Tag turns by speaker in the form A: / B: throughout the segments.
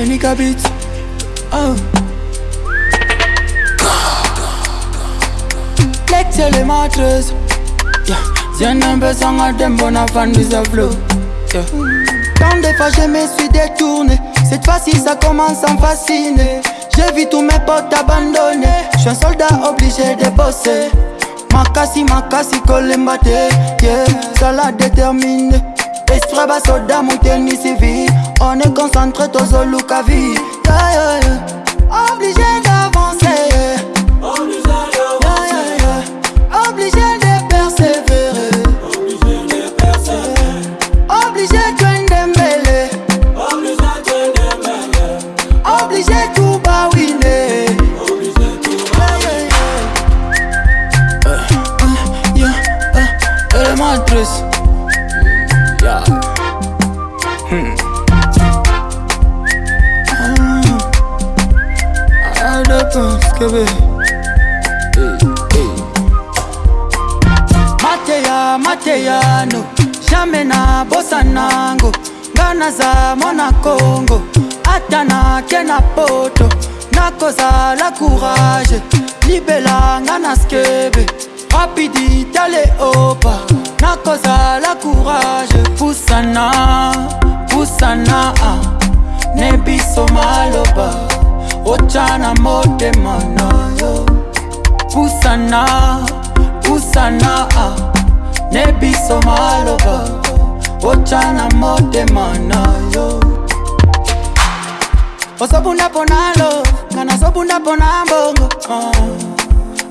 A: Enika beat. Oh. Lex elementers. Yeah. Zien besanga dembo na fan visa flow. Yeah. Tant de fois je me suis détourné. Cette fois-ci ça commence à me fasciner. J'ai vu tous mes potes abandonnés. Je suis un soldat obligé de bosser. Makasi makasi kolembate. Yeah. Ça l'a déterminé. Esprit basoda mouteni civil. On est concentré yeah, yeah. Obligé d'avancer. Obligé de persévérer. Obligé de Dembélé. Obligé tout bawiner. Yeah, yeah, yeah. Jonathan Skebe Mateya, Mateya, no. Jamais na bossa nango. Nga naza mwana Kongo Ata nake na poto nakozala courage. Libelanga na skebe. Rapidite leopa nakozala courage. Pusana pusana ah. ne biso maloba. Ochana motema na yo. Pusana, pusana ah. Nebiso maloba Ochana motema na yo Osobunda pona lo Kana sobunda pona mbongo uh.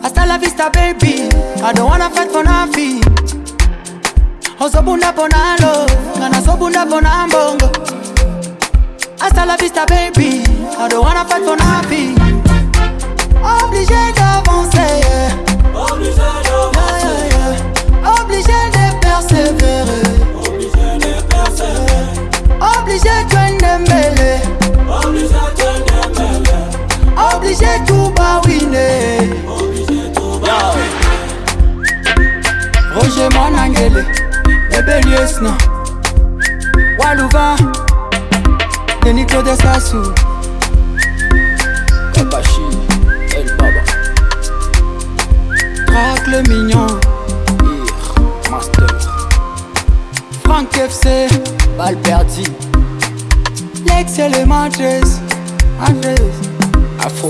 A: Hasta la vista baby I don't wanna fight for nothing Osobunda pona lo Kana sobunda pona mbongo Hasta la vista baby. I don't wanna fight for nothing. Obligé d'avancer yeah. Yeah, yeah, yeah. Obligé de persévérer. Obligé de Dembélé Obligé tout bawiner Roger Monangele Bébé Liesna Walouva Denis Claude Sassou. Kabashi El Baba Traque le mignon. Ir Master. Frank FC Balle perdue L'ex élémentaire Andres Afro